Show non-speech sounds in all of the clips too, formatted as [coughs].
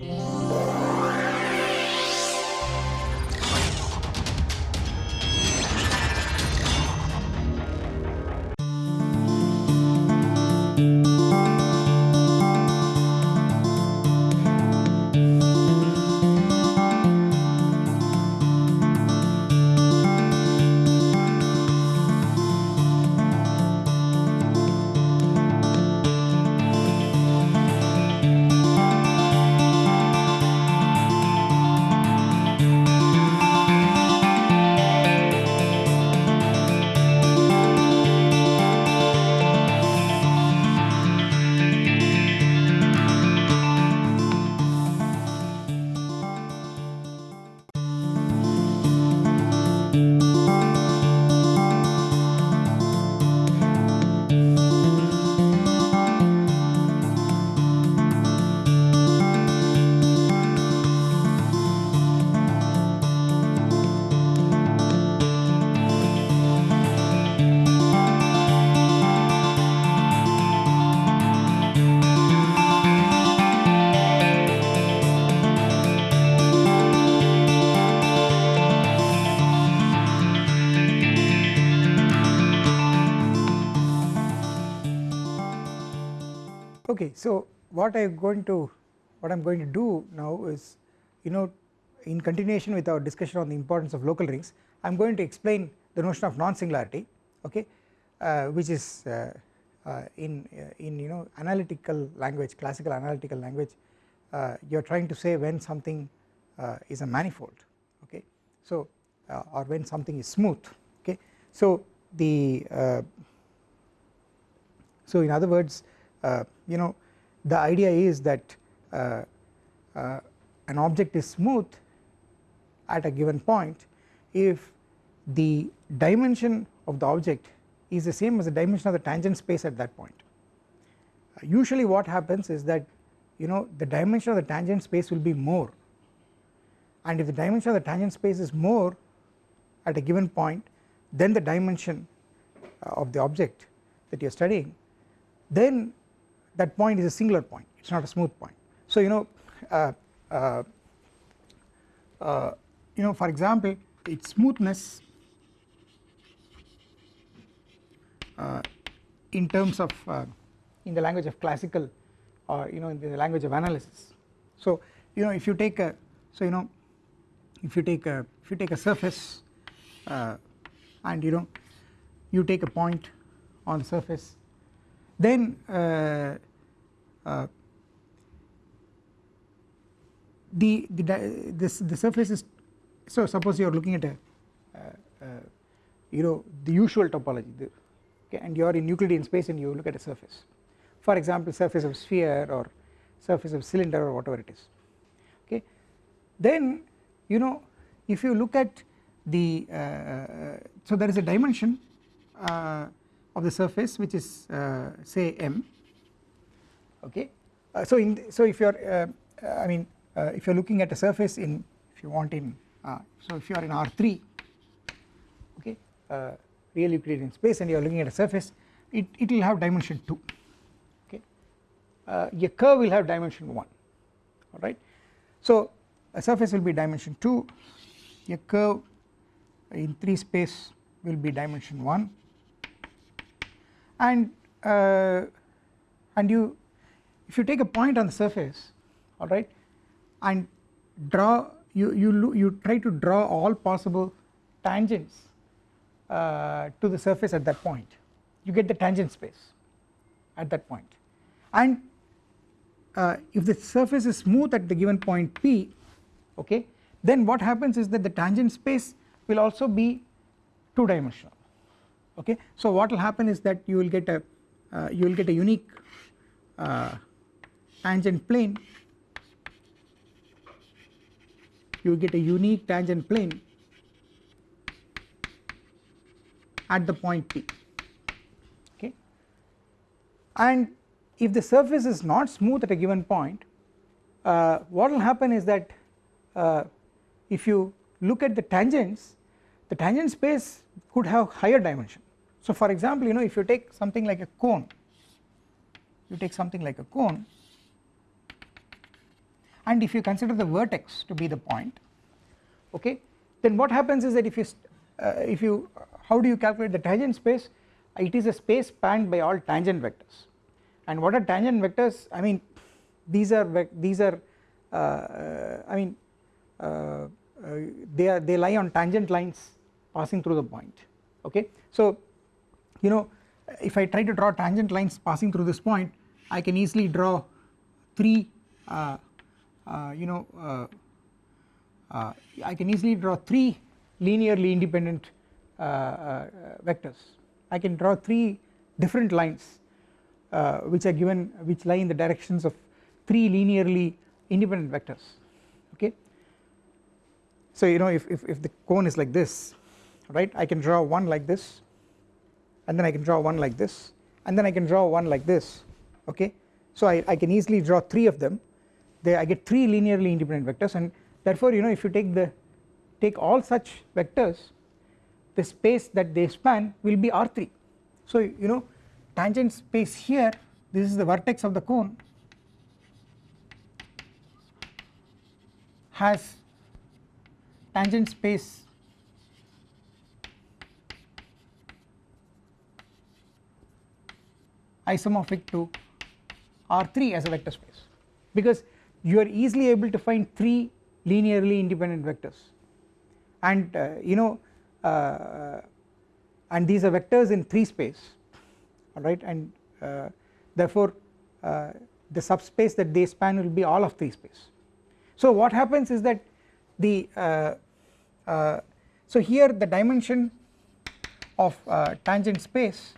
Yeah. Okay, so what I am going to what I am going to do now is you know in continuation with our discussion on the importance of local rings I am going to explain the notion of non-singularity okay uh, which is uh, uh, in uh, in you know analytical language classical analytical language uh, you are trying to say when something uh, is a manifold okay so or when something is smooth okay so the so in other words you know the idea is that uh, uh, an object is smooth at a given point if the dimension of the object is the same as the dimension of the tangent space at that point. usually what happens is that you know the dimension of the tangent space will be more and if the dimension of the tangent space is more at a given point then the dimension of the object that you are studying then that point is a singular point it is not a smooth point. So you know uh, uh, uh, you know for example its smoothness uh, in terms of uh, in the language of classical or you know in the language of analysis. So you know if you take a so you know if you take a if you take a surface uh, and you know you take a point on the surface then uh, the the this the surface is so suppose you are looking at a uh, uh, you know the usual topology the, okay and you are in Euclidean space and you look at a surface. For example surface of sphere or surface of cylinder or whatever it is okay. Then you know if you look at the uh, so there is a dimension uh, of the surface which is uh, say m okay. Uh, so in so if you are uh, I mean uh, if you are looking at a surface in if you want in uh, so if you are in R3 okay uh, real Euclidean space and you are looking at a surface it, it will have dimension 2 okay a curve will have dimension 1 alright. So a surface will be dimension 2 a curve in 3 space will be dimension 1 and uh, and you if you take a point on the surface alright and draw you you you try to draw all possible tangents uh, to the surface at that point. You get the tangent space at that point. And uh, if the surface is smooth at the given point p okay then what happens is that the tangent space will also be two dimensional okay. So what will happen is that you will get a uh, you will get a unique uh, tangent plane. You get a unique tangent plane at the point P okay? And if the surface is not smooth at a given point uh, what will happen is that uh, if you look at the tangents the tangent space could have higher dimension. So for example you know if you take something like a cone you take something like a cone and if you consider the vertex to be the point okay then what happens is that if you uh, if you how do you calculate the tangent space? It is a space spanned by all tangent vectors. And what are tangent vectors? I mean these are these are uh, uh, I mean uh, uh, they are they lie on tangent lines passing through the point okay? So you know if I try to draw tangent lines passing through this point I can easily draw 3 uh, you know uh, uh, I can easily draw 3 linearly independent uh, vectors. I can draw 3 different lines which are given which lie in the directions of 3 linearly independent vectors. Okay. So you know if, if, if the cone is like this right I can draw one like this and then I can draw one like this and then I can draw one like this. Okay? So I, I can easily draw 3 of them I get 3 linearly independent vectors and therefore you know if you take the take all such vectors the space that they span will be R3 so you know tangent space here this is the vertex of the cone has tangent space isomorphic to R3 as a vector space. Because you are easily able to find 3 linearly independent vectors and uh, you know uh, and these are vectors in 3 space alright and uh, therefore uh, the subspace that they span will be all of 3 space. So what happens is that the uh, uh, so here the dimension of tangent space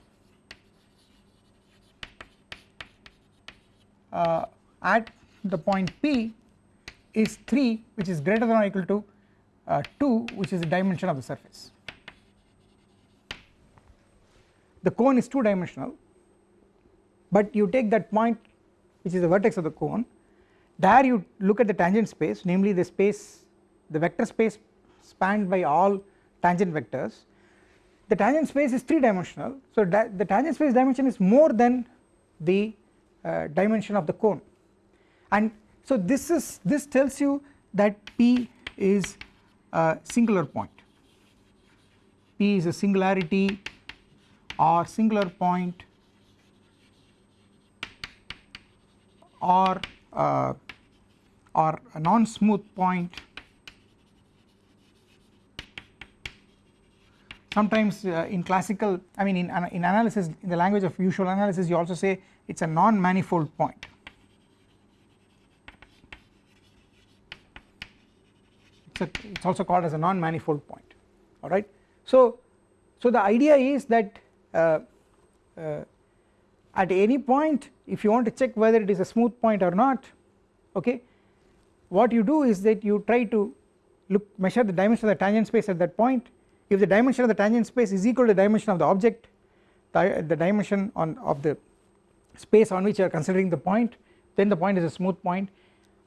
at the point P is 3 which is greater than or equal to uh, 2 which is the dimension of the surface. The cone is 2 dimensional but you take that point which is the vertex of the cone there you look at the tangent space namely the space the vector space spanned by all tangent vectors the tangent space is 3 dimensional so the tangent space dimension is more than the uh, dimension of the cone and so this is this tells you that P is a singular point P is a singularity or singular point or uh, or a non-smooth point sometimes uh, in classical I mean in, in analysis in the language of usual analysis you also say it is a non-manifold point. It is also called as a non-manifold point alright. So, so the idea is that uh, uh, at any point if you want to check whether it is a smooth point or not okay what you do is that you try to look measure the dimension of the tangent space at that point. If the dimension of the tangent space is equal to the dimension of the object the, the dimension on of the space on which you are considering the point then the point is a smooth point.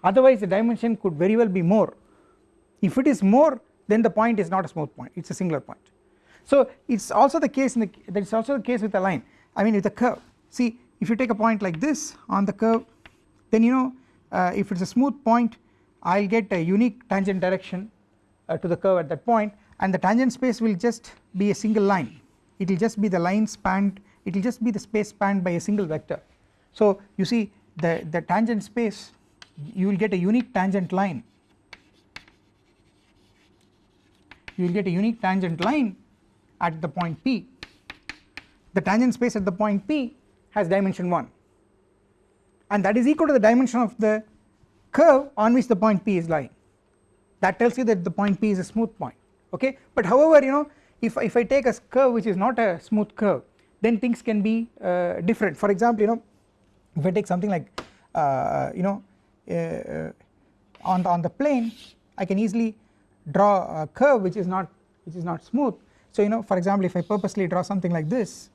Otherwise the dimension could very well be more if it is more then the point is not a smooth point it is a singular point. So it is also the case in the that is also the case with a line I mean with a curve see if you take a point like this on the curve then you know uh, if it is a smooth point I will get a unique tangent direction uh, to the curve at that point and the tangent space will just be a single line it will just be the line spanned it will just be the space spanned by a single vector. So you see the, the tangent space you will get a unique tangent line you will get a unique tangent line at the point P. The tangent space at the point P has dimension 1 and that is equal to the dimension of the curve on which the point P is lying. That tells you that the point P is a smooth point okay? But however you know if, if I take a curve which is not a smooth curve then things can be uh, different. For example you know if I take something like uh, you know uh, on the, on the plane I can easily draw a curve which is not which is not smooth. So you know for example if I purposely draw something like this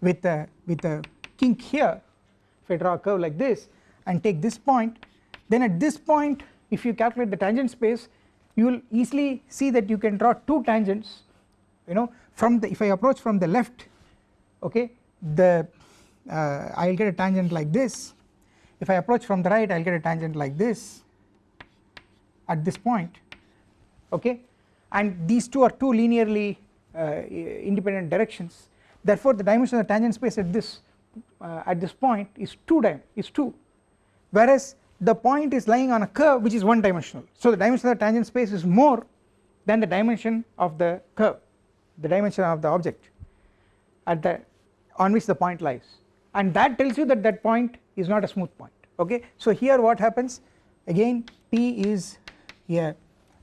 with a with a kink here if I draw a curve like this and take this point then at this point if you calculate the tangent space you will easily see that you can draw two tangents you know from the if I approach from the left okay the uh, I will get a tangent like this. If I approach from the right I will get a tangent like this at this point okay? And these two are two linearly uh, independent directions. Therefore the dimension of the tangent space at this uh, at this point is 2 dim is 2 whereas the point is lying on a curve which is one dimensional so the dimension of the tangent space is more than the dimension of the curve the dimension of the object at the on which the point lies. And that tells you that that point is not a smooth point okay? So here what happens? Again p is a,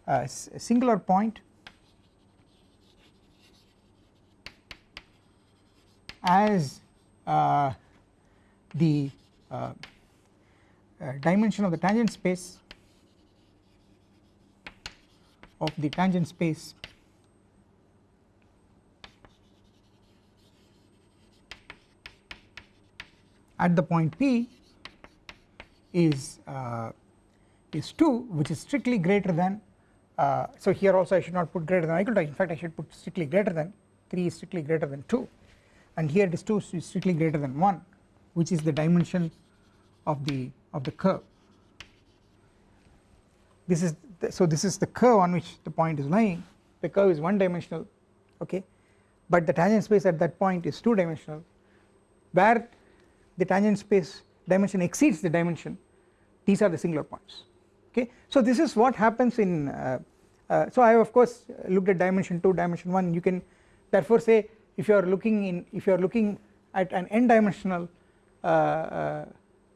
a singular point. As uh, the uh, uh, dimension of the tangent space of the tangent space at the point P is uh, is 2 which is strictly greater than uh, so here also I should not put greater than or equal to in fact I should put strictly greater than 3 is strictly greater than 2 and here it is 2 is strictly greater than 1 which is the dimension of the of the curve. This is the, so this is the curve on which the point is lying. The curve is one dimensional okay? But the tangent space at that point is two dimensional where the tangent space dimension exceeds the dimension these are the singular points okay? So this is what happens in uh, uh, so I have of course looked at dimension 2 dimension 1 you can therefore say if you are looking in if you are looking at an n dimensional uh, uh,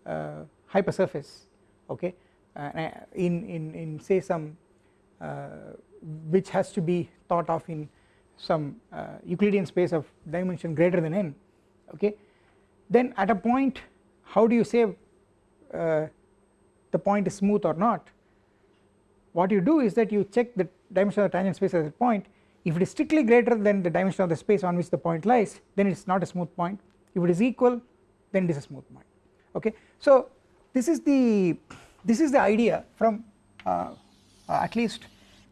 uh hypersurface okay? Uh, in in in say some which has to be thought of in some Euclidean space of dimension greater than n okay? Then at a point how do you say the point is smooth or not. What you do is that you check the dimension of the tangent space at that point. If it is strictly greater than the dimension of the space on which the point lies then it is not a smooth point. If it is equal then it is a smooth point. Okay? So this is the this is the idea from uh, uh, at least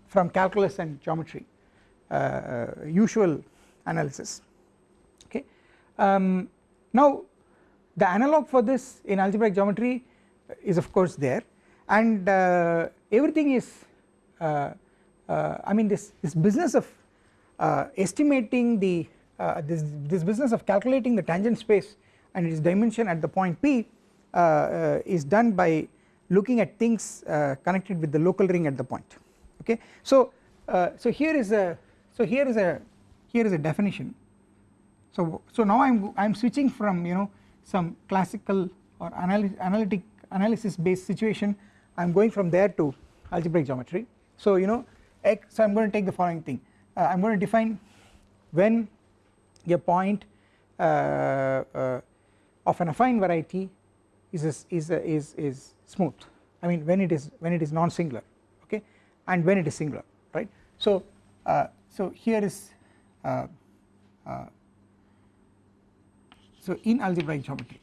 from calculus and geometry uh, uh usual analysis. Okay? Um, now the analog for this in algebraic geometry is of course there. And uh, everything is uh, uh, I mean this this business of estimating the this this business of calculating the tangent space and its dimension at the point P is done by looking at things connected with the local ring at the point. Okay? So so here is a so here is a here is a definition. So so now I'm I'm switching from you know some classical or analytic analysis based situation I am going from there to algebraic geometry. So you know x so I am going to take the following thing. Uh, I am going to define when a point uh, uh, of an affine variety is is a, is is smooth. I mean when it is when it is non singular okay? And when it is singular right? So uh, so here is uh, so in algebraic geometry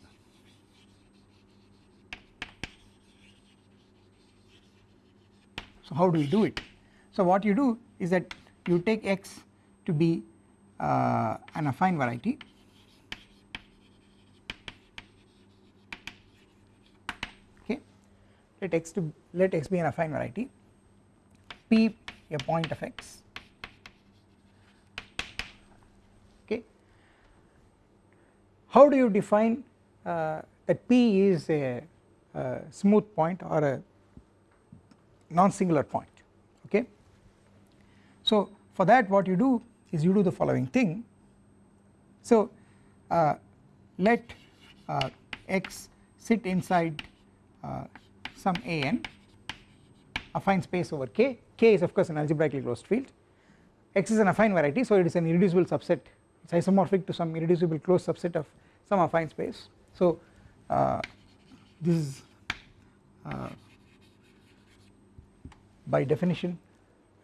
so how do we do it? So what you do is that you take x to be uh, an affine variety. Okay. Let x to let x be an affine variety. P a point of x. Okay. How do you define uh, that P is a, a, smooth point or a non-singular point okay. So for that what you do is you do the following thing so uh, let uh, x sit inside uh, some an affine space over k, k is of course an algebraically closed field x is an affine variety so it is an irreducible subset it is isomorphic to some irreducible closed subset of some affine space. So uh, this is uh, by definition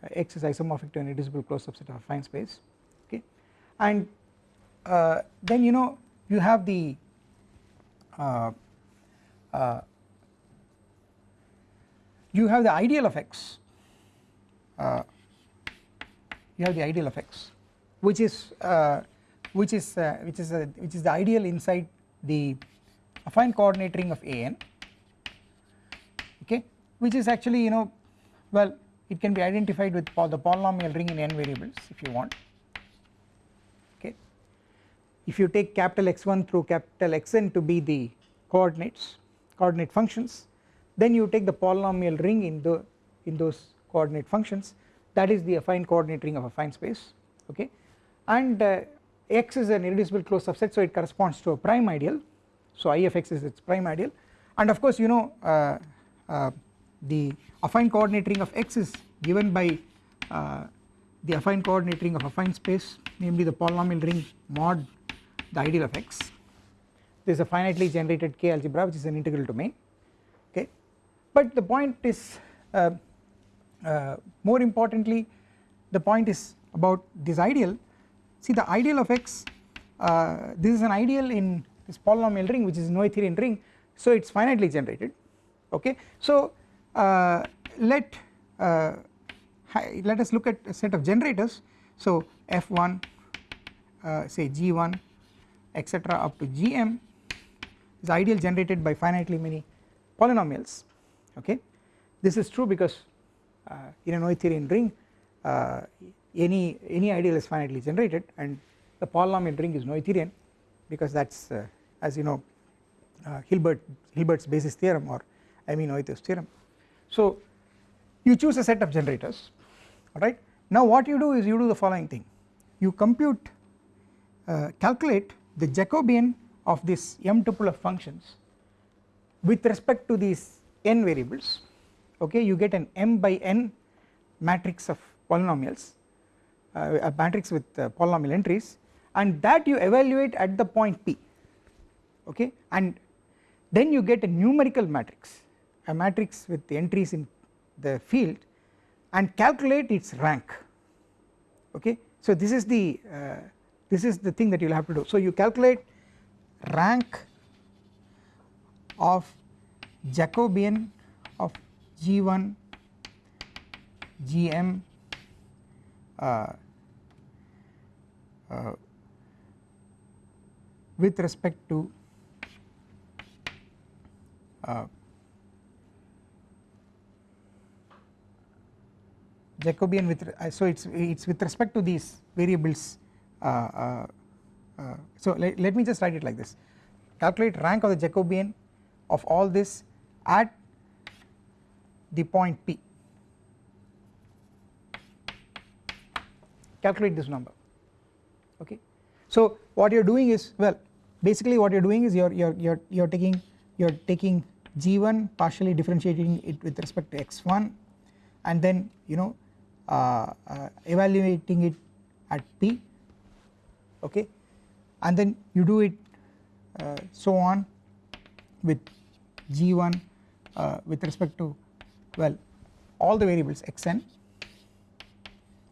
uh, X is isomorphic to an irreducible closed subset of a affine space okay? And uh, then you know you have the uh, uh, you have the ideal of X you have the ideal of X which is which is uh, which is which is the ideal inside the affine coordinate ring of an okay? Which is actually you know well it can be identified with the polynomial ring in n variables if you want. Okay. If you take capital X1 through capital Xn to be the coordinates coordinate functions then you take the polynomial ring in the in those coordinate functions. That is the affine coordinate ring of affine space. Okay. And uh, x is an irreducible closed subset so it corresponds to a prime ideal. So I of x is its prime ideal. And of course you know uh, uh, the affine coordinate ring of x is given by uh, the affine coordinate ring of affine space namely the polynomial ring mod the ideal of x. This is a finitely generated k algebra which is an integral domain okay? But the point is uh, uh, more importantly the point is about this ideal. See the ideal of x uh, this is an ideal in this polynomial ring which is Noetherian ring so it is finitely generated okay? So let uh, let us look at a set of generators. So f1 uh, say g1 etc up to gm is ideal generated by finitely many polynomials. Okay? This is true because uh, in a Noetherian ring uh, any any ideal is finitely generated and the polynomial ring is Noetherian because that is uh, as you know Hilbert Hilbert's basis theorem or Emmy Noether's theorem. So you choose a set of generators alright? Now what you do is you do the following thing. You compute uh, calculate the Jacobian of this m tuple of functions with respect to these n variables okay? You get an m by n matrix of polynomials uh, a matrix with uh, polynomial entries and that you evaluate at the point p okay? And then you get a numerical matrix a matrix with the entries in the field and calculate its rank. Okay? So this is the uh, this is the thing that you will have to do. So you calculate rank of Jacobian of G1 Gm uh, uh, with respect to Jacobian with uh, so it's it's with respect to these variables uh, uh, so let, let me just write it like this. Calculate rank of the Jacobian of all this at the point P. Calculate this number okay? So what you are doing is well basically what you are doing is you are you are you are, you are taking you are taking g1 partially differentiating it with respect to x1 and then you know uh, uh, evaluating it at p okay? And then you do it uh, so on with g1 uh, with respect to well all the variables xn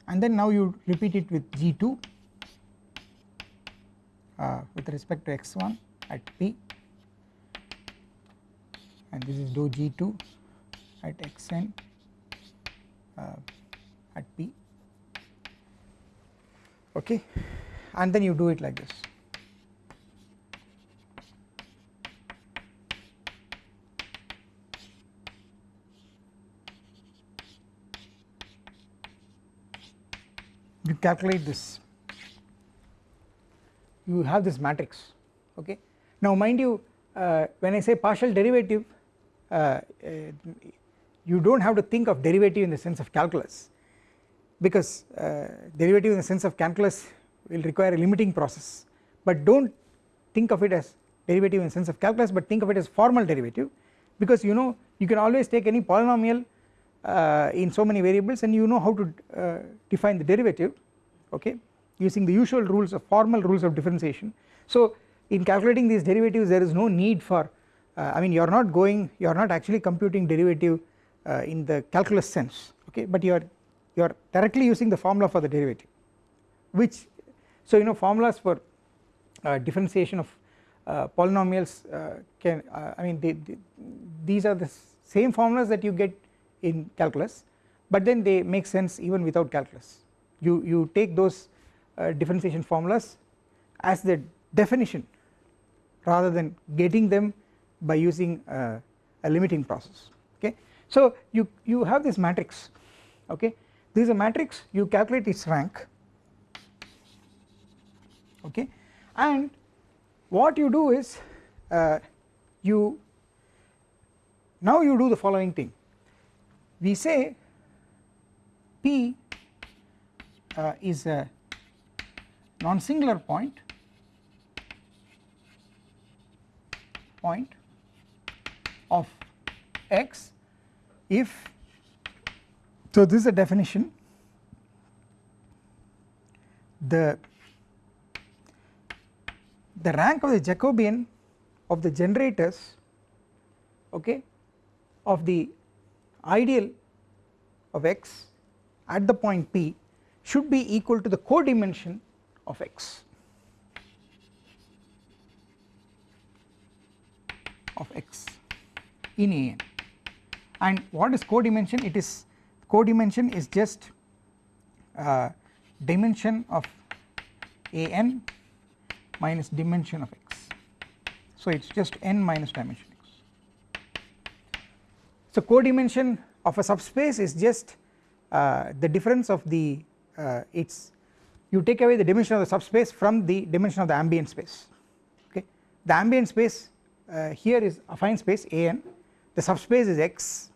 and then now you repeat it with g2 uh, with respect to x1 at p. And this is dou g2 at xn uh, at p. Okay. And then you do it like this. You calculate this. You have this matrix. Okay. Now mind you uh, when I say partial derivative uh, uh, you do not have to think of derivative in the sense of calculus because uh, derivative in the sense of calculus will require a limiting process but do not think of it as derivative in the sense of calculus but think of it as formal derivative because you know you can always take any polynomial uh, in so many variables and you know how to uh, define the derivative okay using the usual rules of formal rules of differentiation. So in calculating these derivatives there is no need for uh, I mean you are not going you are not actually computing derivative uh, in the calculus sense okay but you are you are directly using the formula for the derivative which so you know formulas for uh, differentiation of uh, polynomials can I mean they, they, these are the same formulas that you get in calculus but then they make sense even without calculus. You you take those uh, differentiation formulas as the definition rather than getting them by using uh, a limiting process. Okay? So you you have this matrix. Okay this is a matrix. You calculate its rank. Okay? And what you do is uh, you now you do the following thing. We say P uh, is a non-singular point point of x if so this is a definition. The the rank of the Jacobian of the generators okay of the ideal of x at the point P should be equal to the codimension of x. Of x in an and what is codimension? It is codimension is just uh, dimension of an minus dimension of x. So it is just n minus dimension x. So codimension of a subspace is just uh, the difference of the uh, its you take away the dimension of the subspace from the dimension of the ambient space. Okay? The ambient space uh, here is affine space an the subspace is x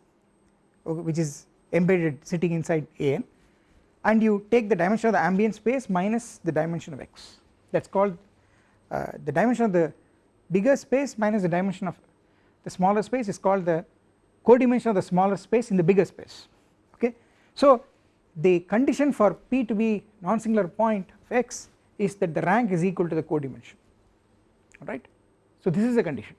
okay, which is embedded sitting inside an and you take the dimension of the ambient space minus the dimension of x. That is called uh, the dimension of the bigger space minus the dimension of the smaller space is called the codimension of the smaller space in the bigger space. Okay. So the condition for P to be non-singular point of x is that the rank is equal to the codimension. Alright? So this is the condition.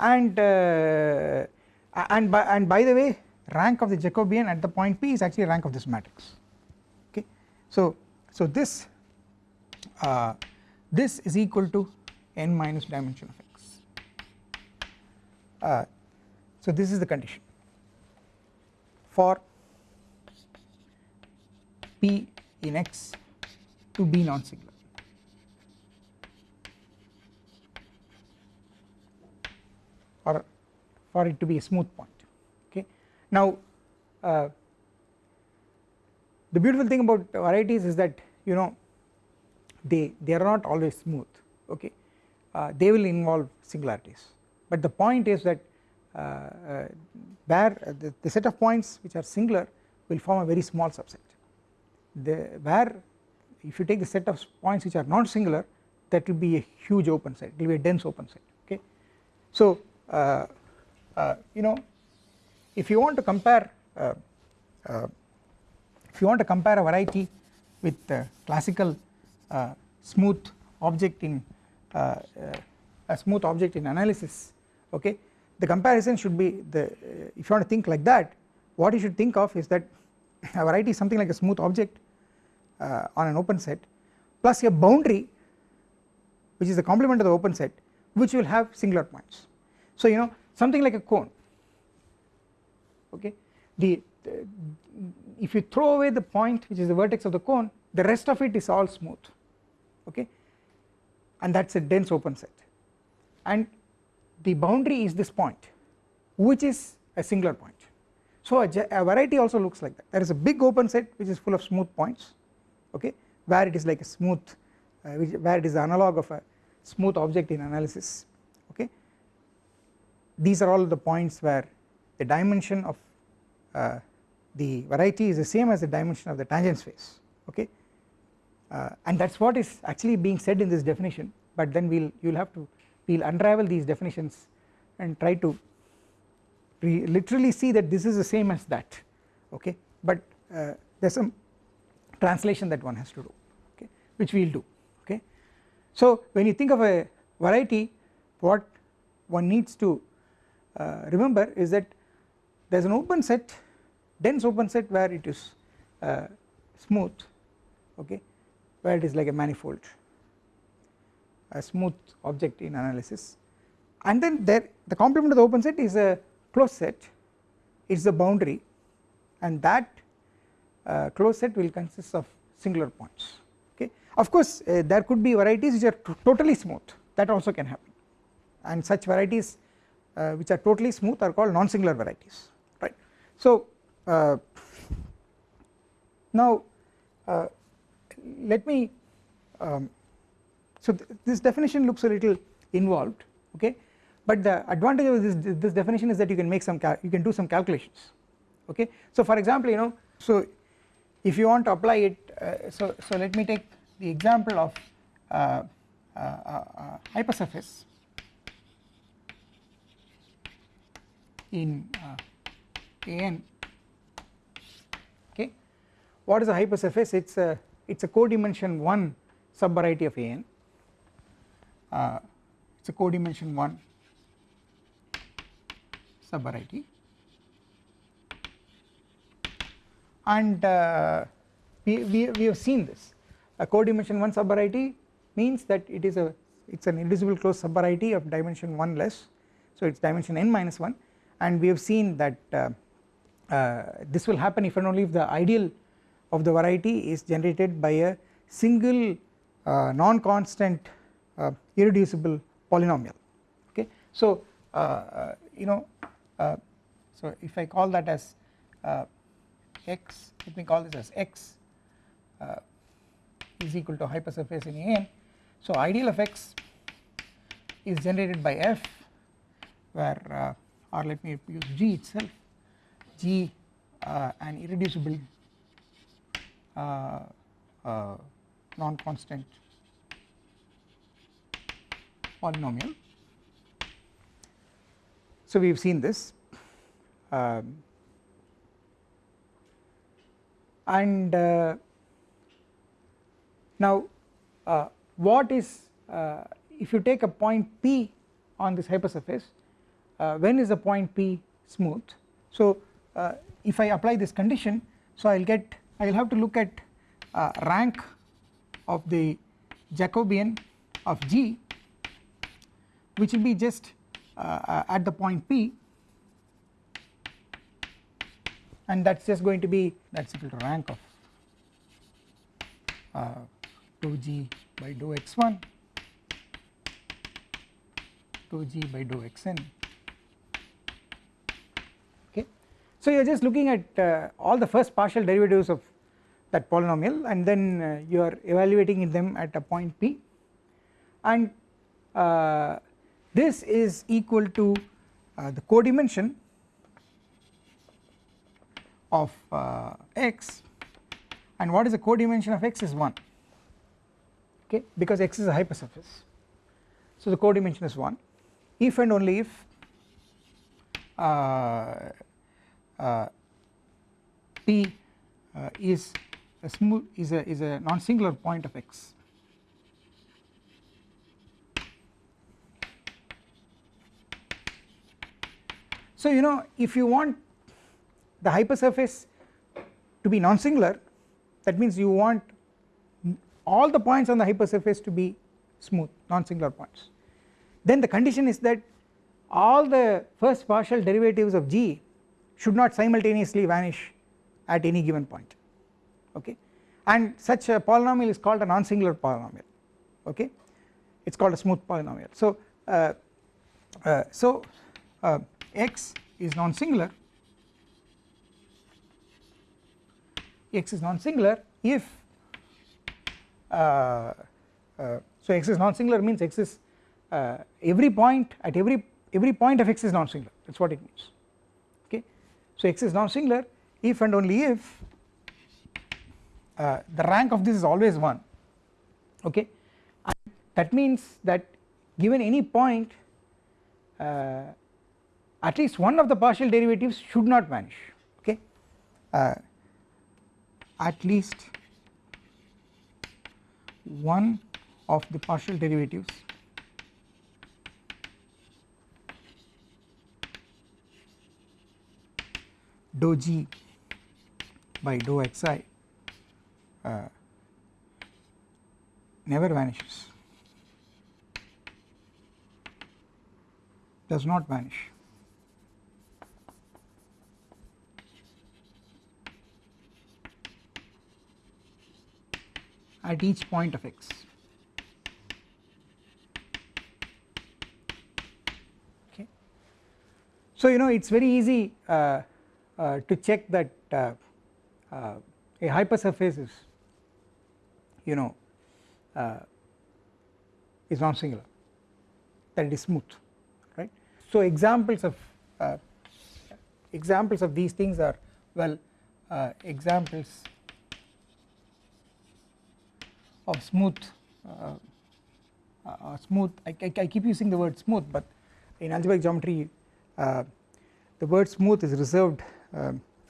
And uh, and by and by the way rank of the Jacobian at the point P is actually rank of this matrix. Okay? So so this uh, this is equal to n minus dimension of x. Uh, so this is the condition for P in x to be non-singular. Or for it to be a smooth point. Now uh, the beautiful thing about varieties is that you know they they are not always smooth okay? Uh, they will involve singularities. But the point is that uh, uh where the, the set of points which are singular will form a very small subset. The where if you take the set of points which are not singular that will be a huge open set. It will be a dense open set okay. So uh, uh, you know if you want to compare uh, uh if you want to compare a variety with classical uh, smooth object in uh, a smooth object in analysis okay the comparison should be the if you want to think like that what you should think of is that [laughs] a variety is something like a smooth object uh, on an open set plus a boundary which is the complement of the open set which will have singular points. So you know something like a cone okay? The, if you throw away the point which is the vertex of the cone the rest of it is all smooth. Okay? And that is a dense open set. And the boundary is this point which is a singular point. So a, a, variety also looks like that. There is a big open set which is full of smooth points okay? Where it is like a smooth uh, which, where it is the analog of a smooth object in analysis okay? These are all the points where the dimension of uh, the variety is the same as the dimension of the tangent space okay? Uh, and that is what is actually being said in this definition but then we will you will have to we will unravel these definitions and try to literally see that this is the same as that okay? But uh, there is some translation that one has to do okay? Which we will do okay. So when you think of a variety what one needs to uh, remember is that there is an open set dense open set where it is uh, smooth okay where it is like a manifold a smooth object in analysis. And then there the complement of the open set is a closed set. It is the boundary. And that uh, closed set will consist of singular points okay. Of course uh, there could be varieties which are totally smooth. That also can happen. And such varieties uh, which are totally smooth are called non-singular varieties So uh, now uh, let me um, so th this definition looks a little involved okay? But the advantage of this this definition is that you can make some you can do some calculations okay? So for example you know so if you want to apply it uh, so so let me take the example of uh, uh, uh hypersurface in uh, an okay. What is a hypersurface? It's a it's a codimension 1 subvariety of an uh, it's a codimension 1 subvariety. And uh, we, we, we have seen this. A codimension 1 subvariety means that it is a it is an irreducible closed subvariety of dimension 1 less. So it is dimension n minus 1 and we have seen that uh, this will happen if and only if the ideal of the variety is generated by a single uh, non-constant uh, irreducible polynomial. Okay? So uh, uh, you know so if I call that as x let me call this as x is equal to hypersurface in an so ideal of x is generated by f where or let me use G itself G uh, an irreducible uh, uh, non-constant polynomial. So we have seen this um, and uh, now uh, what is uh, if you take a point P on this hypersurface when is the point P smooth so uh, if I apply this condition so I will get I will have to look at uh, rank of the Jacobian of G which will be just uh, at the point P. And that is just going to be that is equal to rank of uh, dou g by dou x1 dou g by dou xn So you are just looking at uh, all the first partial derivatives of that polynomial and then uh, you are evaluating them at a point P. And uh, this is equal to uh, the codimension of uh, x. And what is the codimension of x is 1 okay? Because x is a hypersurface. So the codimension is 1 if and only if uh, uh, P uh, is a smooth is a is a non-singular point of x. So you know if you want the hypersurface to be non-singular that means you want all the points on the hypersurface to be smooth non-singular points then the condition is that all the first partial derivatives of g should not simultaneously vanish at any given point okay? And such a polynomial is called a non-singular polynomial okay? It is called a smooth polynomial. So uh, uh, so uh, x is non-singular. X is non-singular if uh, uh, so x is non-singular means x is uh, every point at every every point of x is non-singular. That is what it means so x is non-singular if and only if uh, the rank of this is always 1 okay? And that means that given any point uh, at least one of the partial derivatives should not vanish okay? Uh, at least one of the partial derivatives dou g by dou xi uh, never vanishes. Does not vanish. At each point of x. Okay. So you know it is very easy uh, to check that uh, uh, a hypersurface is you know uh, is non-singular that it is smooth right. So examples of uh, examples of these things are well uh, examples of smooth uh, uh, smooth I, I, I, keep using the word smooth but in algebraic geometry uh, the word smooth is reserved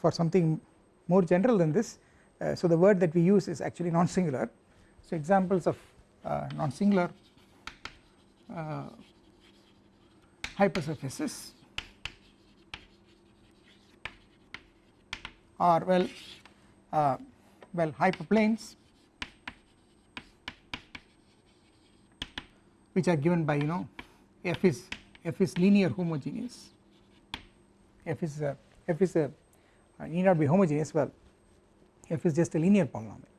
for something more general than this uh, so the word that we use is actually non-singular. So examples of uh, non-singular uh, hypersurfaces are well uh, well hyperplanes which are given by you know f is f is linear homogeneous. F is a, f is a uh, need not be homogeneous well f is just a linear polynomial.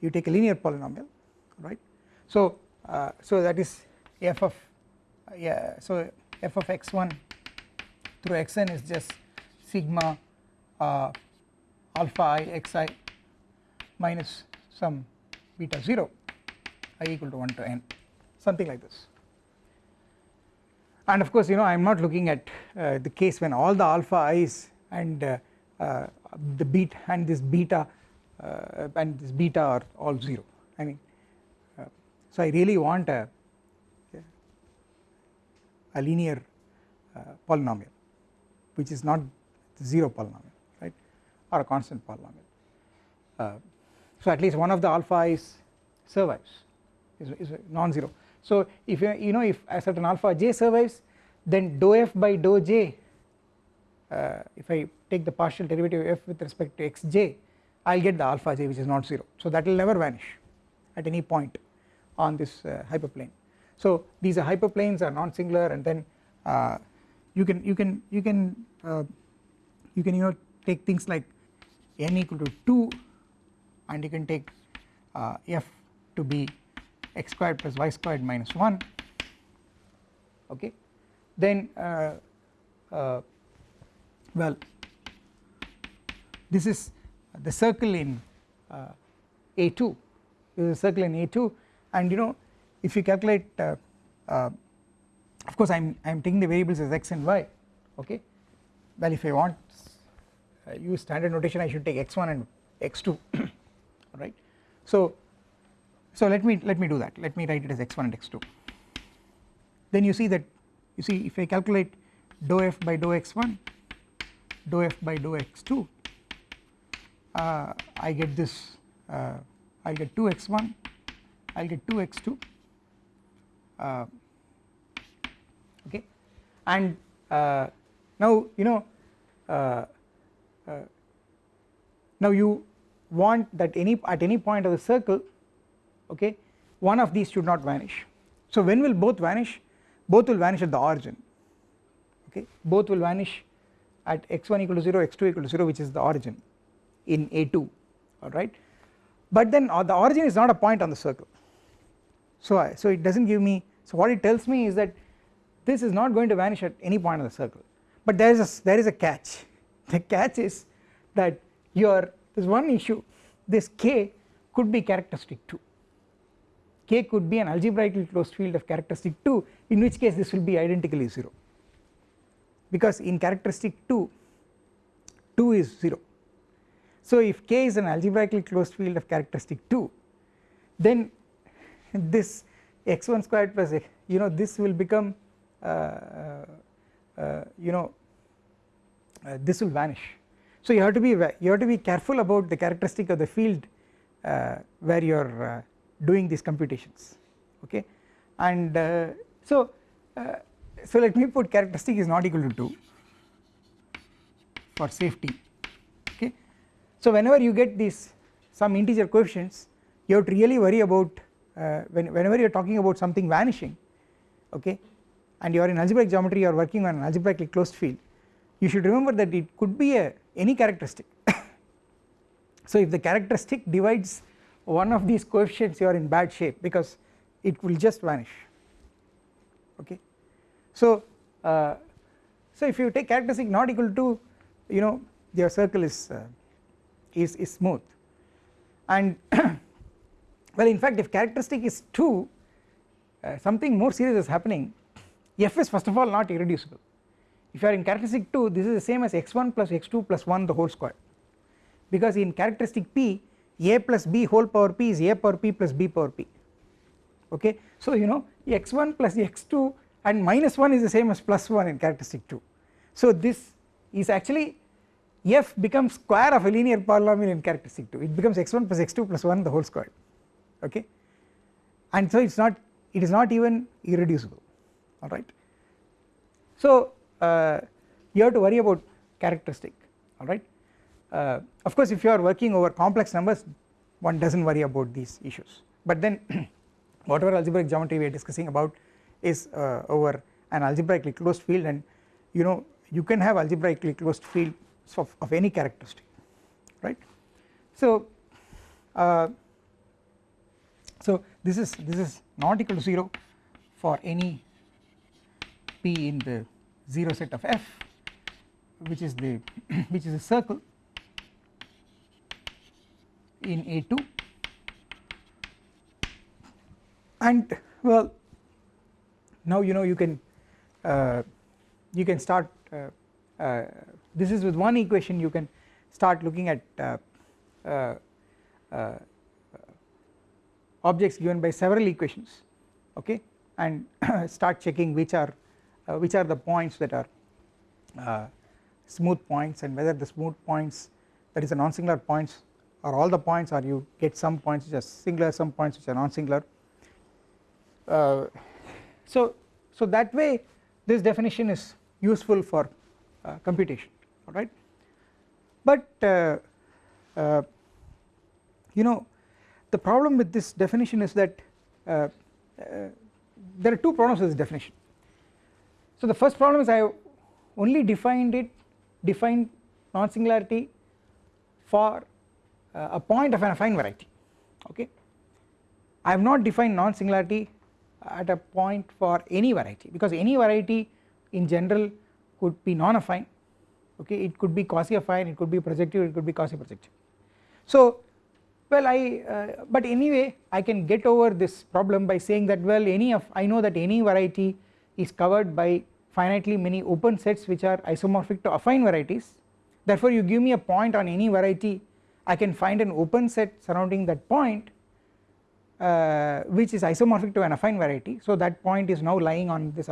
You take a linear polynomial right? So uh, so that is f of uh, yeah so f of x1 through xn is just sigma uh, alpha i xi minus some beta 0 i equal to 1 to n something like this and of course you know I am not looking at uh, the case when all the alpha i's and uh, uh, the beta and this beta uh, and this beta are all 0 I mean uh, so I really want a a linear uh, polynomial which is not 0 polynomial right or a constant polynomial. So at least one of the alpha i's survives is, is non-zero so if you, you know if a certain alpha j survives then dou f by dou j uh, if I take the partial derivative of f with respect to xj I will get the alpha j which is not 0 so that will never vanish at any point on this uh, hyperplane. So these are hyperplanes are non-singular and then uh, you can you can you can uh, you can you know take things like n equal to 2 and you can take uh, f to be x squared plus y squared minus 1 okay? Then uh, uh, well this is the circle in uh, A2 this is a circle in A2 and you know if you calculate uh, uh, of course I am I am taking the variables as x and y. Okay? Well if I want uh, use standard notation I should take x1 and x2 [coughs] right? So so let me let me do that. Let me write it as x1 and x2 then you see that you see if I calculate dou f by dou x1 dou f by dou x2 uh, I get this uh, I will get 2 x1 I will get 2 x2 uh, okay. And uh, now you know uh, uh, now you want that any at any point of the circle okay one of these should not vanish. So when will both vanish? Both will vanish at the origin okay. Both will vanish at x1 equal to 0 x2 equal to 0 which is the origin in A2 alright. But then uh, the origin is not a point on the circle. So I, so it does not give me so what it tells me is that this is not going to vanish at any point on the circle. But there is a there is a catch. [laughs] The catch is that your there is one issue this k could be characteristic 2 K could be an algebraically closed field of characteristic 2 in which case this will be identically 0 because in characteristic 2 2 is 0 so if K is an algebraically closed field of characteristic 2 then this x1 squared plus x you know this will become uh, uh, uh, you know uh, this will vanish. So you have to be you have to be careful about the characteristic of the field uh, where you are uh, doing these computations okay? And uh, so uh, so let me put characteristic is not equal to 2 for safety okay? So whenever you get these some integer coefficients you have to really worry about uh, when, whenever you are talking about something vanishing okay? And you are in algebraic geometry you are working on an algebraically closed field you should remember that it could be a any characteristic. [coughs] So if the characteristic divides one of these coefficients you are in bad shape because it will just vanish. Okay. So uh, so if you take characteristic not equal to you know your circle is uh, is, is smooth. And [coughs] well in fact if characteristic is 2 uh, something more serious is happening [coughs] f is first of all not irreducible. If you are in characteristic 2 this is the same as x1 plus x2 plus 1 the whole square. Because in characteristic p a plus b whole power p is a power p plus b power p. Okay? So you know x1 plus x2 and minus 1 is the same as plus 1 in characteristic 2 so this is actually f becomes square of a linear polynomial in characteristic 2 it becomes x1 plus x2 plus 1 the whole square. Okay? And so it is not it is not even irreducible. Alright. So uh, you have to worry about characteristic. Alright uh, of course if you are working over complex numbers one does not worry about these issues. But then [clears throat] whatever algebraic geometry we are discussing about is uh, over an algebraically closed field. And you know you can have algebraically closed field of, of any characteristic right. So uh, so this is this is not equal to 0 for any p in the 0 set of f which is the [clears throat] which is a circle in A2 and well now you know you can uh, you can start uh, uh, this is with one equation you can start looking at uh, uh, uh, objects given by several equations okay? And [clears throat] start checking which are which are the points that are smooth points and whether the smooth points that is the non-singular points are all the points or you get some points which are singular some points which are non-singular. Uh, so so that way this definition is useful for uh, computation alright but uh, uh, you know the problem with this definition is that uh, uh, there are two problems with this definition. So the first problem is I only defined it defined non-singularity for a point of an affine variety okay? I have not defined non-singularity at a point for any variety because any variety in general could be non-affine okay? It could be quasi-affine it could be projective it could be quasi-projective. So well I uh, but anyway I can get over this problem by saying that well any of I know that any variety is covered by finitely many open sets which are isomorphic to affine varieties. Therefore you give me a point on any variety I can find an open set surrounding that point uh, which is isomorphic to an affine variety. So that point is now lying on this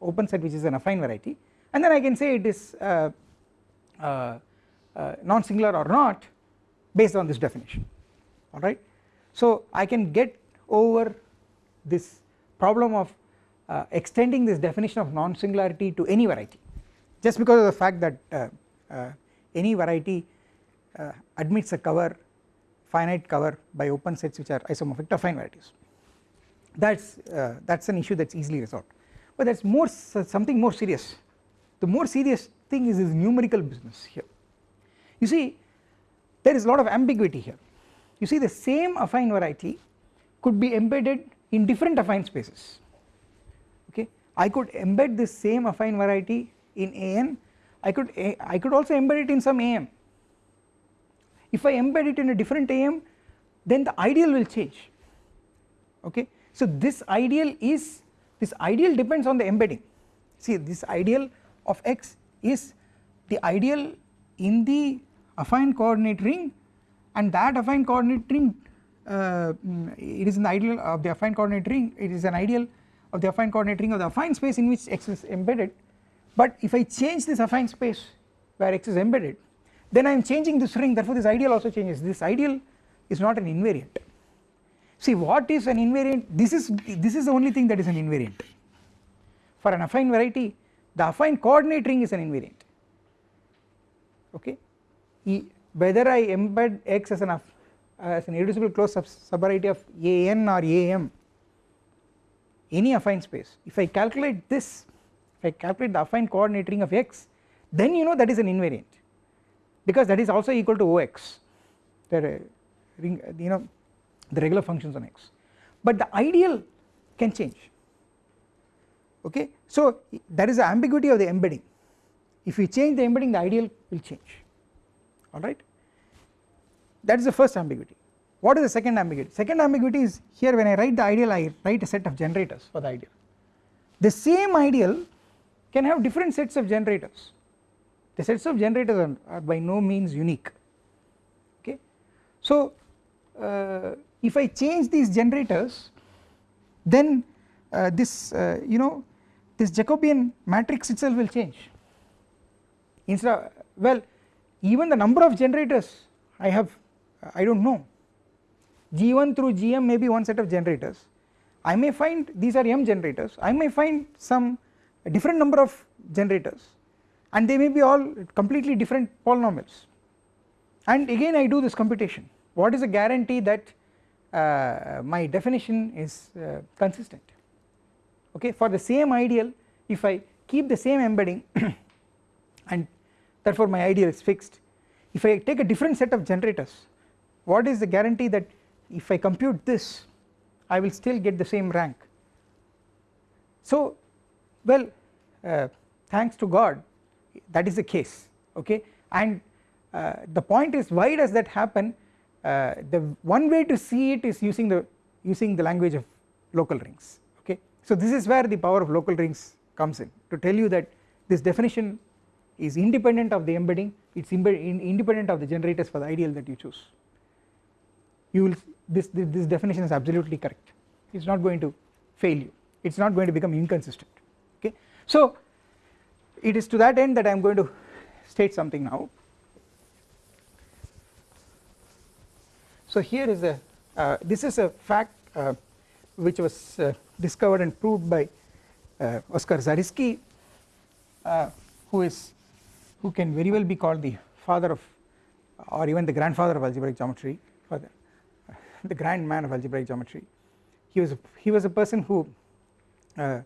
open set which is an affine variety. And then I can say it is uh, uh, uh non-singular or not based on this definition. Alright. So I can get over this problem of uh, extending this definition of non-singularity to any variety. Just because of the fact that uh, any variety uh, admits a cover finite cover by open sets which are isomorphic to affine varieties. That is uh, that is an issue that is easily resolved. But that is more something more serious. The more serious thing is this numerical business here. You see there is a lot of ambiguity here. You see the same affine variety could be embedded in different affine spaces. Okay? I could embed this same affine variety in an I could I could also embed it in some am if I embed it in a different AM then the ideal will change. Okay. So this ideal is this ideal depends on the embedding. See this ideal of x is the ideal in the affine coordinate ring and that affine coordinate ring uh, it is the ideal of the affine coordinate ring it is an ideal of the affine coordinate ring of the affine space in which x is embedded. But if I change this affine space where x is embedded then I am changing this ring therefore this ideal also changes. This ideal is not an invariant. See what is an invariant? This is this is the only thing that is an invariant. For an affine variety the affine coordinate ring is an invariant. Okay? Whether I embed x as an uh, as an irreducible closed sub subvariety of an or am any affine space if I calculate this if I calculate the affine coordinate ring of x then you know that is an invariant because that is also equal to Ox the ring you know the regular functions on x. But the ideal can change. Okay? So there is the ambiguity of the embedding. If we change the embedding the ideal will change. Alright? That is the first ambiguity. What is the second ambiguity? Second ambiguity is here when I write the ideal I write a set of generators for the ideal. The same ideal can have different sets of generators the sets of generators are, are by no means unique. Okay? So uh, if I change these generators then uh, this uh, you know this Jacobian matrix itself will change. Instead of well even the number of generators I have I do not know G1 through Gm may be one set of generators. I may find these are m generators. I may find some different number of generators and they may be all completely different polynomials. And again I do this computation. What is the guarantee that uh, my definition is uh, consistent? Okay for the same ideal if I keep the same embedding [coughs] and therefore my ideal is fixed if I take a different set of generators what is the guarantee that if I compute this I will still get the same rank? So well uh, thanks to God that is the case okay? And uh, the point is why does that happen? Uh, the one way to see it is using the using the language of local rings okay? So this is where the power of local rings comes in to tell you that this definition is independent of the embedding it is independent of the generators for the ideal that you choose. You will this, this definition is absolutely correct. It is not going to fail you. It is not going to become inconsistent okay. So it is to that end that I am going to state something now. So here is a uh, this is a fact uh, which was uh, discovered and proved by uh, Oskar Zariski uh, who is who can very well be called the father of or even the grandfather of algebraic geometry the the grand man of algebraic geometry. He was a, he was a person who uh,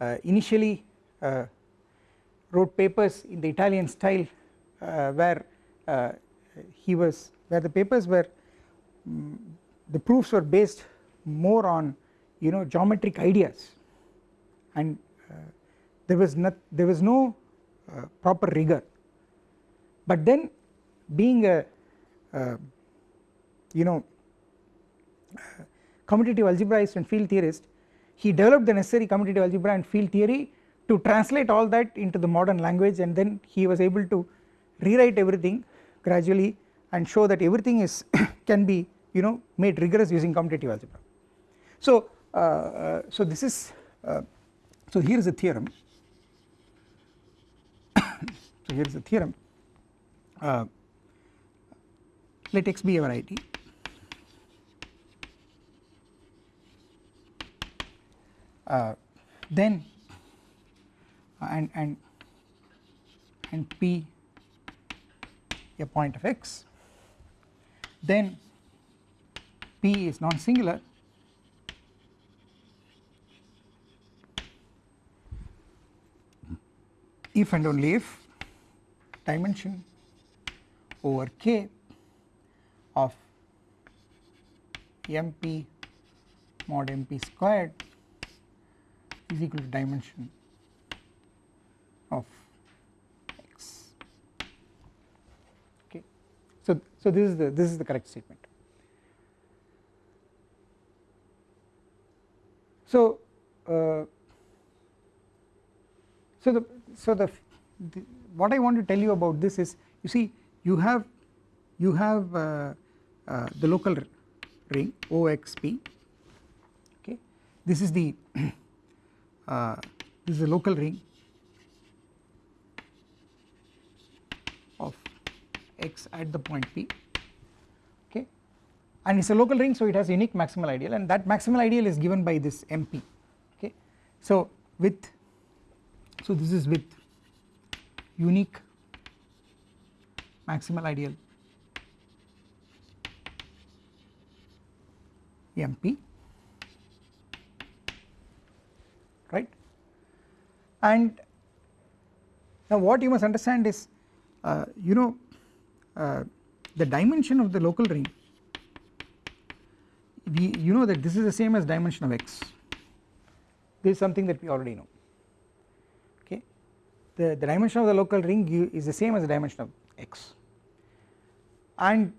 uh, initially uh, wrote papers in the Italian style uh, where uh, he was where the papers were um, the proofs were based more on you know geometric ideas. And uh, there was not there was no proper rigor. But then being a you know commutative algebraist and field theorist he developed the necessary commutative algebra and field theory to translate all that into the modern language and then he was able to rewrite everything gradually and show that everything is [coughs] can be you know made rigorous using commutative algebra. So, uh, uh, so this is uh, so here is a theorem. [coughs] So here is a theorem. Uh, let x be a variety uh, then and and and p a point of x. Then p is non singular if and only if dimension over k of mp mod mp squared is equal to dimension of x. Okay. So so this is the this is the correct statement. So uh, so the so the, the, what i want to tell you about this is you see you have you have uh, uh, the local ring oxp okay. This is the [clears throat] uh, this is a local ring of x at the point P okay and it is a local ring so it has unique maximal ideal and that maximal ideal is given by this MP okay. So with so this is with unique maximal ideal MP right and now what you must understand is uh, you know uh, the dimension of the local ring we you know that this is the same as dimension of x. This is something that we already know. Okay? The, the dimension of the local ring is the same as the dimension of x. And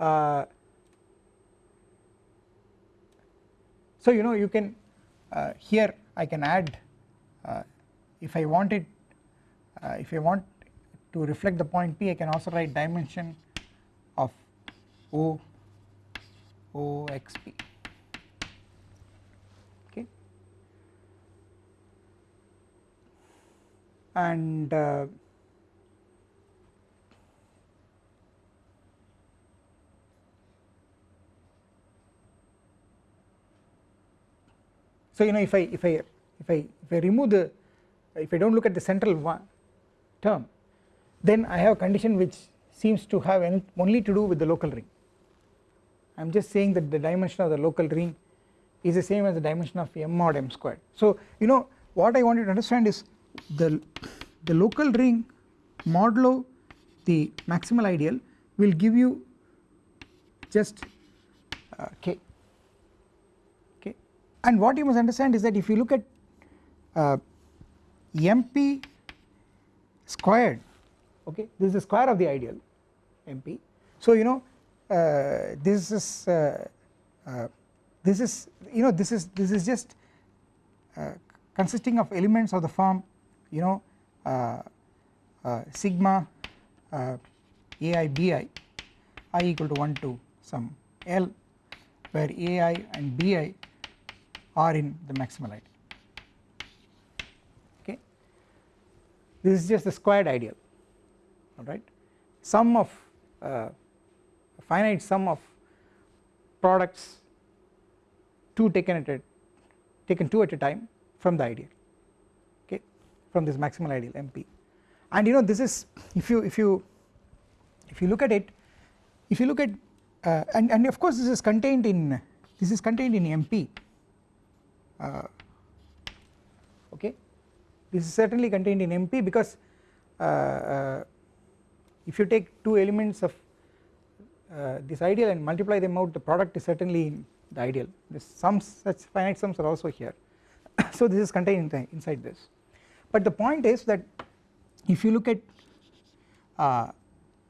uh, so you know you can uh, here I can add uh, if I want it uh, if I want to reflect the point P I can also write dimension of O O x P. Okay. And uh, So you know if I if I if I if I remove the if I do not look at the central one term then I have a condition which seems to have only to do with the local ring. I am just saying that the dimension of the local ring is the same as the dimension of m mod m squared. So you know what I want you to understand is the the local ring modulo the maximal ideal will give you just uh, k. And what you must understand is that if you look at uh, mp squared okay? This is the square of the ideal mp so you know uh, this is uh, uh this is you know this is this is just uh, consisting of elements of the form you know uh, sigma ai bi i equal to 1 to some l where ai and bi are in the maximal ideal. Okay? This is just the squared ideal alright. Sum of uh, finite sum of products two taken at a taken two at a time from the ideal okay from this maximal ideal MP and you know this is if you if you if you look at it if you look at uh, and and of course this is contained in this is contained in MP uh, okay. This is certainly contained in MP because uh, uh, if you take two elements of this ideal and multiply them out the product is certainly in the ideal. The sums such finite sums are also here. [coughs] So this is contained inside this. But the point is that if you look at uh,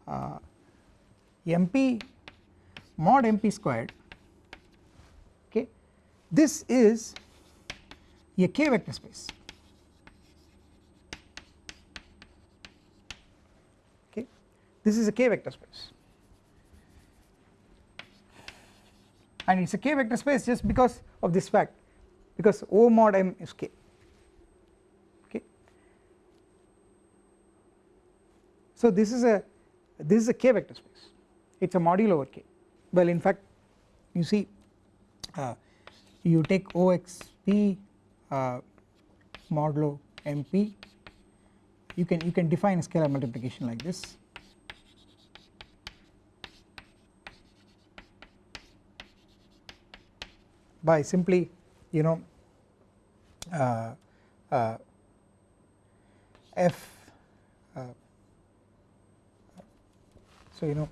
uh, MP mod MP squared okay this is a k vector space this is a k vector space. And it is a k vector space just because of this fact because O mod m is k. Okay? So this is a this is a k vector space. It is a module over k. Well in fact you see uh, you take OXP uh, modulo MP you can you can define scalar multiplication like this by simply you know uh, uh, f uh, so you know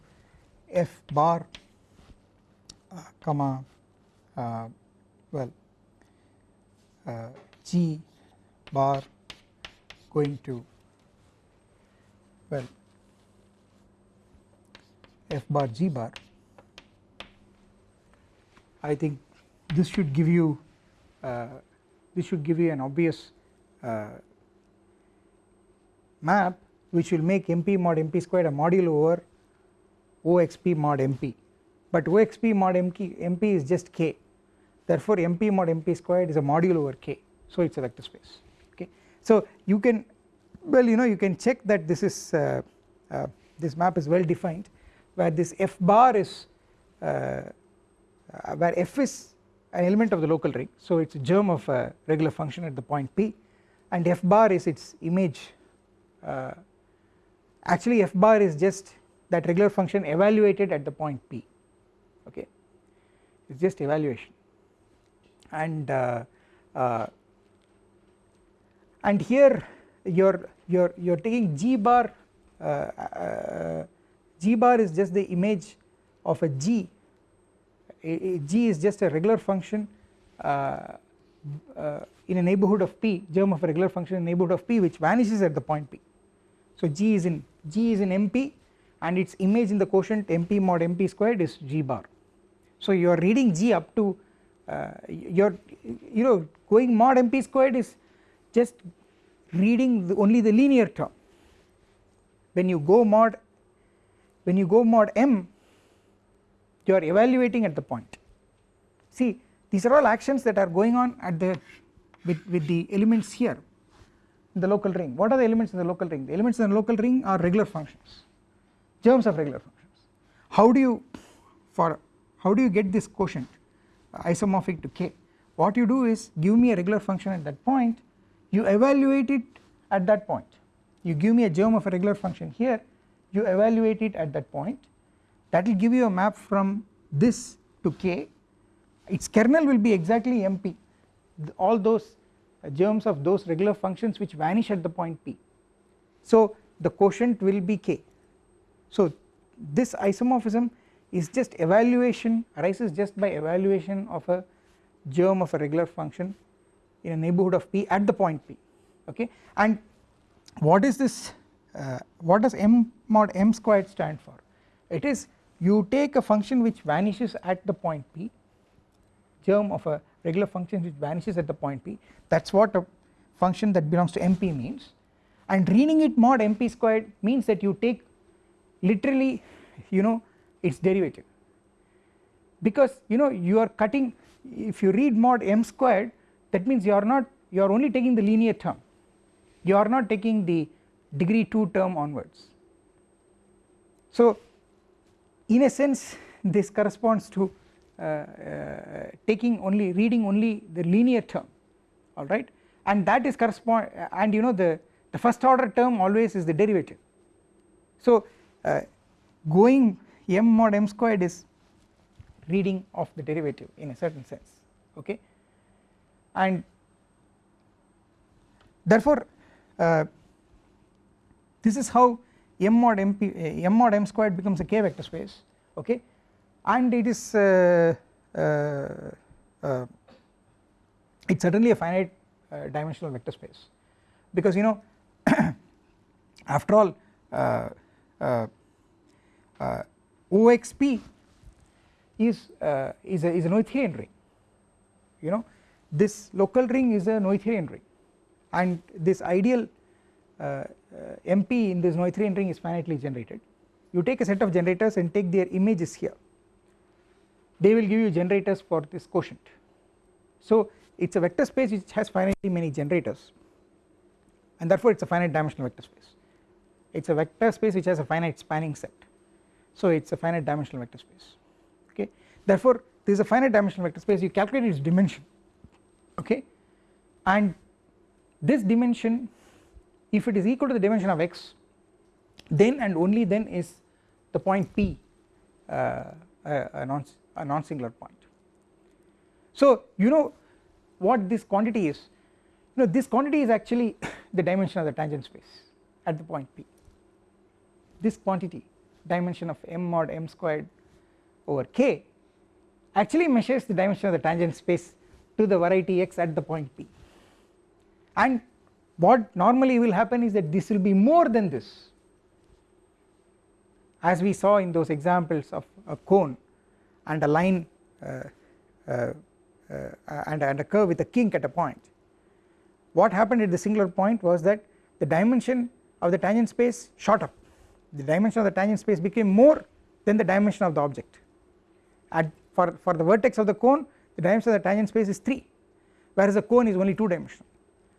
f bar uh, comma uh, well uh, G bar going to well F bar G bar. I think this should give you uh, this should give you an obvious uh, map which will make MP mod MP squared a module over OXP mod MP but OXP mod MP, MP is just K. Therefore MP mod MP squared is a module over K. So it is a vector space. Okay. So you can well you know you can check that this is uh, uh, this map is well defined where this f bar is uh, uh where f is an element of the local ring. So it is a germ of a regular function at the point P. And f bar is its image uh, actually f bar is just that regular function evaluated at the point P okay? It is just evaluation. And uh, uh, and here you're you're you're taking g bar uh, uh, g bar is just the image of a g g is just a regular function uh, uh, in a neighbourhood of p germ of a regular function in a neighbourhood of p which vanishes at the point p. So g is in g is in mp and its image in the quotient mp mod mp squared is g bar. So you are reading g up to uh, you are you know going mod mp squared is just reading the only the linear term. When you go mod when you go mod m you are evaluating at the point. See these are all actions that are going on at the with, with the elements here. In the local ring. What are the elements in the local ring? The elements in the local ring are regular functions. Germs of regular functions. How do you for how do you get this quotient uh, isomorphic to k? What you do is give me a regular function at that point. You evaluate it at that point. You give me a germ of a regular function here. You evaluate it at that point that will give you a map from this to k. Its kernel will be exactly mp all those germs of those regular functions which vanish at the point p. So the quotient will be k. So this isomorphism is just evaluation arises just by evaluation of a germ of a regular function in a neighbourhood of p at the point p okay? And what is this uh, what does m mod m squared stand for? It is you take a function which vanishes at the point p germ of a regular function which vanishes at the point p that is what a function that belongs to mp means. And reading it mod mp squared means that you take literally you know its derivative. Because you know you are cutting if you read mod m squared that means you are not you are only taking the linear term. You are not taking the degree 2 term onwards. So in a sense this corresponds to uh, uh, taking only reading only the linear term alright and that is correspond and you know the the first order term always is the derivative. So uh, going m mod m squared is reading of the derivative in a certain sense okay? And therefore uh, this is how m mod mp uh, m mod m squared becomes a k vector space okay? And it is uh, uh, uh it is certainly a finite uh, dimensional vector space. Because you know [coughs] after all OXP is uh, is a is a Noetherian ring you know? This local ring is a Noetherian ring. And this ideal uh, uh, Uh, MP in this Noetherian ring is finitely generated. You take a set of generators and take their images here. They will give you generators for this quotient. So it is a vector space which has finitely many generators. And therefore it is a finite dimensional vector space. It is a vector space which has a finite spanning set. So it is a finite dimensional vector space. Okay? Therefore this is a finite dimensional vector space. You calculate its dimension. Okay? And this dimension if it is equal to the dimension of x then and only then is the point p uh, a, a, non, a non-singular point. So you know what this quantity is? You know this quantity is actually [laughs] the dimension of the tangent space at the point p. This quantity dimension of m mod m squared over k actually measures the dimension of the tangent space to the variety x at the point p. And what normally will happen is that this will be more than this. As we saw in those examples of a cone and a line uh, uh, uh, and, and a curve with a kink at a point. What happened at the singular point was that the dimension of the tangent space shot up. The dimension of the tangent space became more than the dimension of the object. At for, for the vertex of the cone the dimension of the tangent space is 3 whereas the cone is only 2 dimensional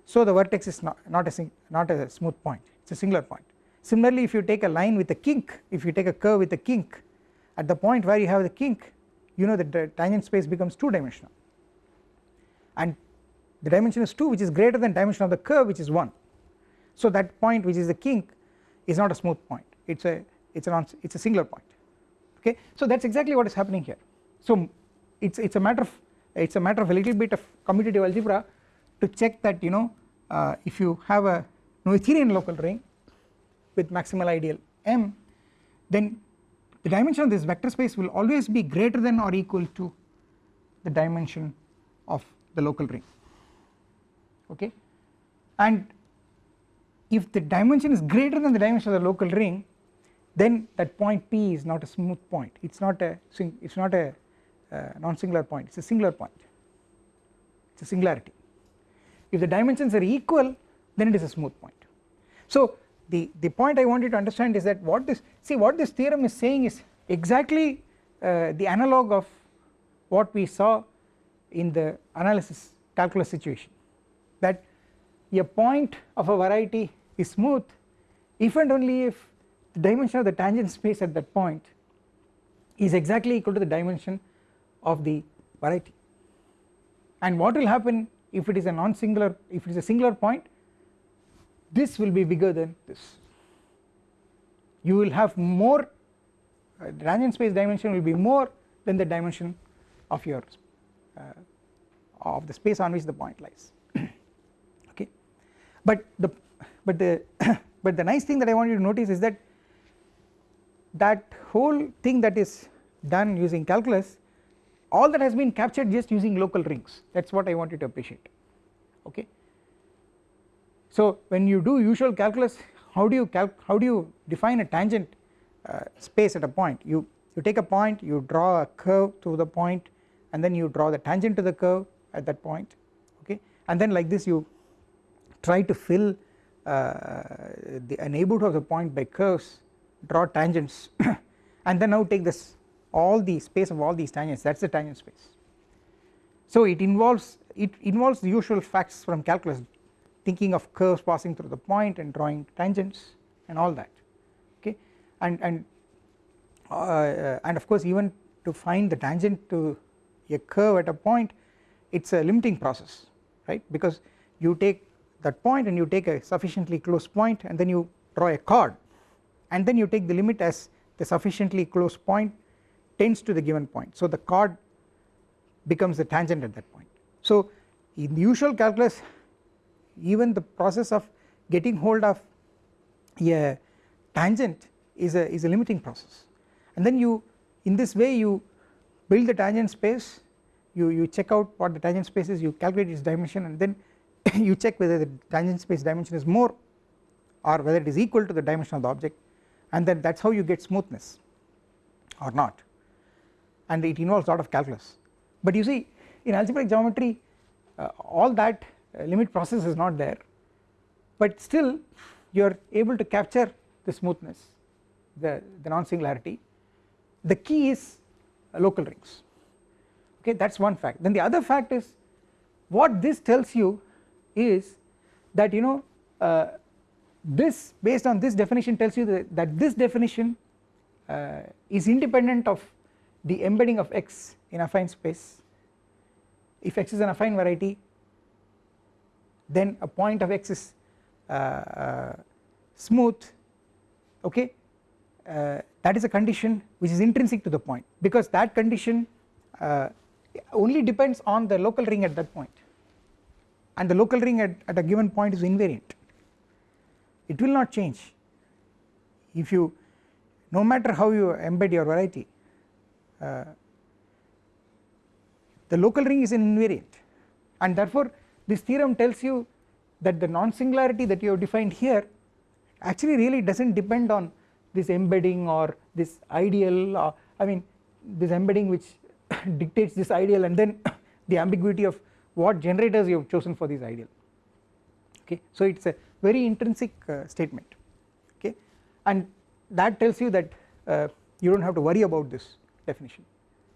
so the vertex is not, not a not a smooth point it is a singular point. Similarly if you take a line with a kink if you take a curve with a kink at the point where you have the kink you know that the tangent space becomes 2 dimensional and the dimension is 2 which is greater than dimension of the curve which is 1 so that point which is the kink is not a smooth point. It is a it is it is a singular point. Okay? So that is exactly what is happening here. So it is it is a matter of it is a matter of a little bit of commutative algebra to check that you know uh, if you have a Noetherian local ring with maximal ideal m then the dimension of this vector space will always be greater than or equal to the dimension of the local ring. Okay? And if the dimension is greater than the dimension of the local ring then that point P is not a smooth point. It is not a it is not a uh, non-singular point. It is a singular point. It is a singularity if the dimensions are equal then it is a smooth point. So the, the point I want you to understand is that what this see what this theorem is saying is exactly uh, the analog of what we saw in the analysis calculus situation that a point of a variety is smooth if and only if the dimension of the tangent space at that point is exactly equal to the dimension of the variety and what will happen if it is a non-singular if it is a singular point this will be bigger than this. You will have more uh, tangent space dimension will be more than the dimension of your uh, of the space on which the point lies. [clears throat] Okay? But the but the [coughs] but the nice thing that I want you to notice is that that whole thing that is done using calculus all that has been captured just using local rings. That is what I want you to appreciate. Okay. So when you do usual calculus how do you how do you define a tangent uh, space at a point? You you take a point you draw a curve through the point and then you draw the tangent to the curve at that point. Okay? And then like this you try to fill uh, the a neighborhood of the point by curves draw tangents [coughs] and then now take this all the space of all these tangents that is the tangent space. So it involves it involves the usual facts from calculus thinking of curves passing through the point and drawing tangents and all that okay? And and uh, and of course even to find the tangent to a curve at a point it is a limiting process right? Because you take that point and you take a sufficiently close point and then you draw a chord. And then you take the limit as the sufficiently close point tends to the given point. So the chord becomes the tangent at that point. So in the usual calculus even the process of getting hold of a tangent is a is a limiting process. And then you in this way you build the tangent space you you check out what the tangent space is you calculate its dimension and then [laughs] you check whether the tangent space dimension is more or whether it is equal to the dimension of the object and then that is how you get smoothness or not and it involves a lot of calculus. But you see in algebraic geometry uh, all that uh, limit process is not there. But still you are able to capture the smoothness the, the non-singularity. The key is uh, local rings. Okay that is one fact. Then the other fact is what this tells you is that you know uh, this based on this definition tells you that, that this definition uh, is independent of the embedding of x in affine space. If x is an affine variety then a point of x is uh, uh, smooth okay? Uh, that is a condition which is intrinsic to the point because that condition uh, only depends on the local ring at that point. And the local ring at, at a given point is invariant. It will not change. If you no matter how you embed your variety uh, the local ring is an invariant. And therefore this theorem tells you that the non-singularity that you have defined here actually really does not depend on this embedding or this ideal uh, I mean this embedding which [coughs] dictates this ideal and then [coughs] the ambiguity of what generators you have chosen for this ideal. Okay? So it is a very intrinsic uh, statement. Okay? And that tells you that uh, you do not have to worry about this definition.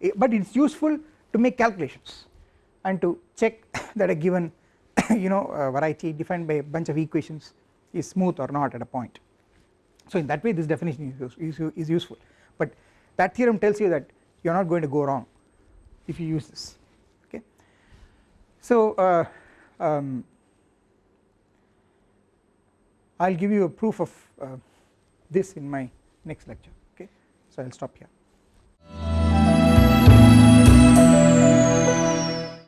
Eh, but it is useful to make calculations and to check [laughs] that a given [coughs] you know uh, variety defined by a bunch of equations is smooth or not at a point. So in that way this definition is, is, is useful. But that theorem tells you that you are not going to go wrong if you use this okay? So uh, um, I will give you a proof of uh, this in my next lecture okay? So I will stop here Bye.